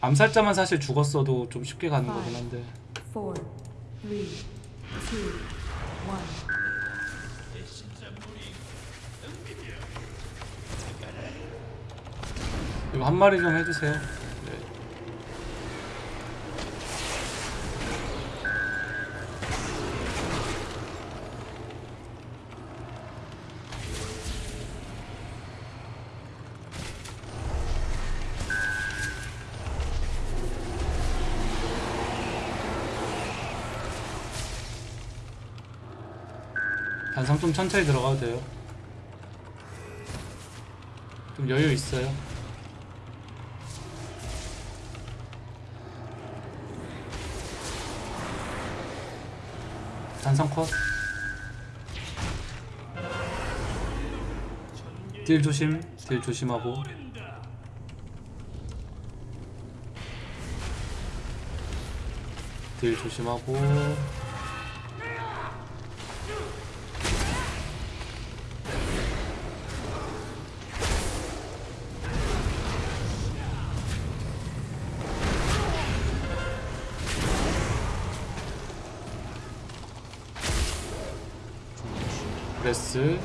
암살자만 사실 죽었어도 좀 쉽게 가는 거긴 한데. 이거 한 마리 좀 해주세요 단상 좀 천천히 들어가도 돼요 좀 여유 있어요 단상 컷. 딜 조심, 딜 조심하고. 딜 조심하고. 브레스.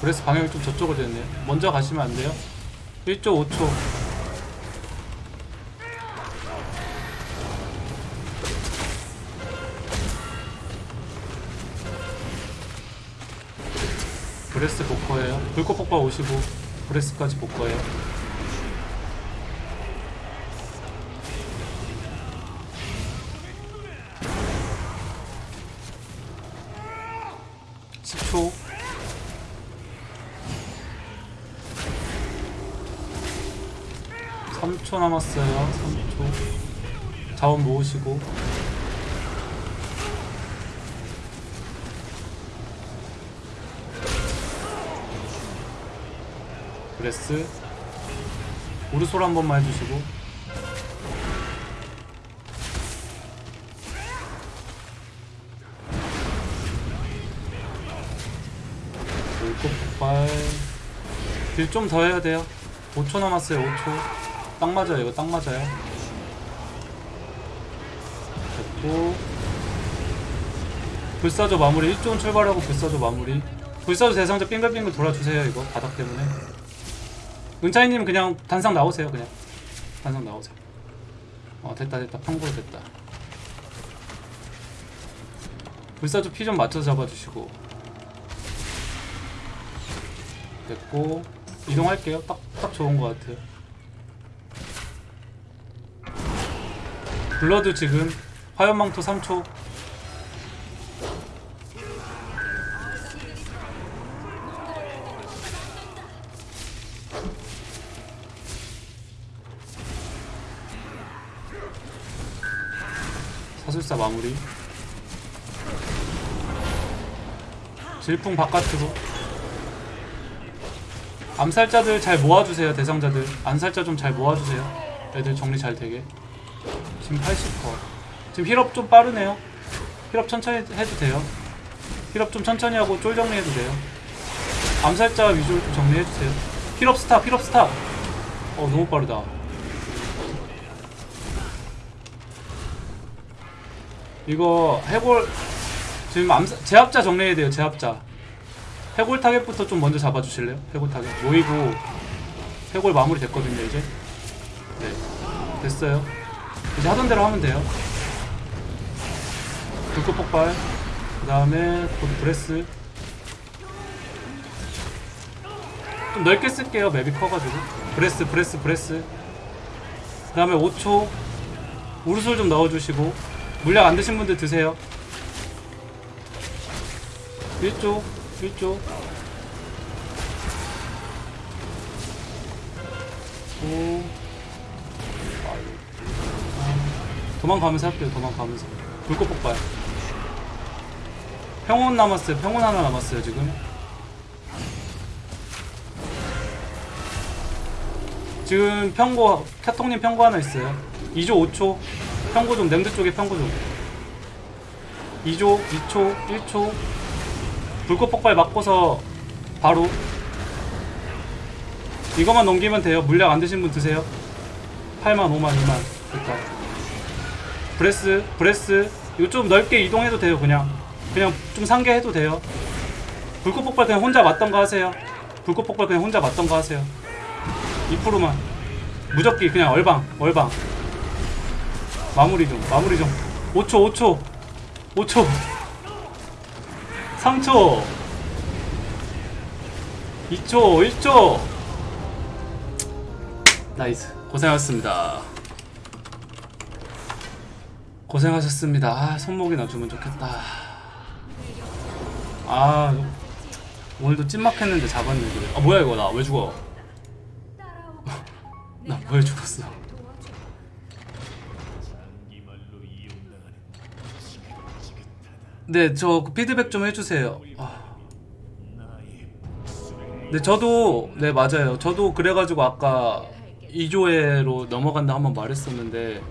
브레스 방향이 좀 저쪽으로 됐네요. 먼저 가시면 안 돼요. 1조 5초. 브레스 복거예요. 불꽃 폭발 55. 브레스까지 복거예요. 십초 3초 남았어요. 3초. 자원 모으시고. breath. 우르솔 한 번만 해주시고. 폭발. 딜 좀 더 해야 돼요. 5초 남았어요. 5초. 딱 맞아요. 이거 딱 맞아요. 됐고. 불사조 마무리. 1조는 출발하고 불사조 마무리. 불사조 대상자 빙글빙글 돌아주세요. 이거 바닥 때문에. 은차이님 그냥 단상 나오세요. 그냥 단상 나오세요. 어 됐다 됐다 판고로 됐다. 불사조 피 좀 맞춰서 잡아주시고. 됐고 이동할게요. 딱 딱 좋은 것 같아요. 블러드 지금 화염망토 3초 사술사 마무리 질풍 바깥으로 암살자들 잘 모아주세요 대상자들. 암살자 좀 잘 모아주세요. 애들 정리 잘 되게. 지금 80퍼 지금 heal up 좀 빠르네요. heal up 천천히 해도 돼요. heal up 좀 천천히 하고 쫄 정리해도 돼요. 암살자 위주로 좀 정리해주세요. heal up stop heal up stop. 어 너무 빠르다. 이거 해골 지금 암사, 제압자 정리해야 돼요 제압자 해골 target부터 좀 먼저 잡아주실래요? 해골 타겟. 모이고. 해골 마무리 됐거든요 이제. 네. 됐어요. 이제 하던 대로 하면 돼요. 불꽃 폭발. 그 다음에 곧 breath. 좀 넓게 쓸게요 맵이 커가지고. breath breath breath. 그 다음에 5초. 우르솔 좀 넣어주시고. 물약 안 드신 분들 드세요. 1조 1조 오. 도망가면서 할게요 도망가면서. 불꽃 폭발. 평온 남았어요 평온 하나 남았어요 지금. 지금 평고 캬통님 평고 하나 있어요. 2조 5초. 평고 좀 named 쪽에 평고 좀. 2조 2초 1초 불꽃 폭발 맞고서 바로 이거만 넘기면 돼요. 물약 안 드신 분 드세요. 8만 5만 2만. 됐다 breath breath. 이거 좀 넓게 이동해도 돼요 그냥. 그냥 좀 산개 해도 돼요. 불꽃 폭발 그냥 혼자 맞던가 하세요. 불꽃 폭발 그냥 혼자 맞던가 하세요. 2%만. 무적기 그냥 얼방 얼방. 마무리 좀 마무리 좀. 5초 5초. 5초 3초. 2초 1초. nice. 고생하셨습니다. 고생하셨습니다. 아 손목이 나주면 좋겠다. 아 오늘도 찐막했는데 그래. 아 뭐야 이거. 나 왜 죽어? 나 왜 죽었어 네, 저 피드백 좀 해주세요. 아. 네, 저도 네 맞아요. 저도 그래가지고 아까 2조회로 넘어간다 한번 말했었는데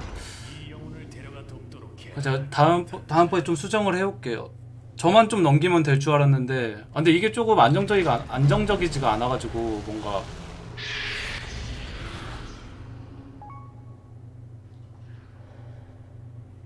제가 다음 다음번에 좀 수정을 해올게요. 저만 좀 넘기면 될 줄 알았는데, 아, 근데 이게 조금 안정적이가 안정적이지가 않아가지고 뭔가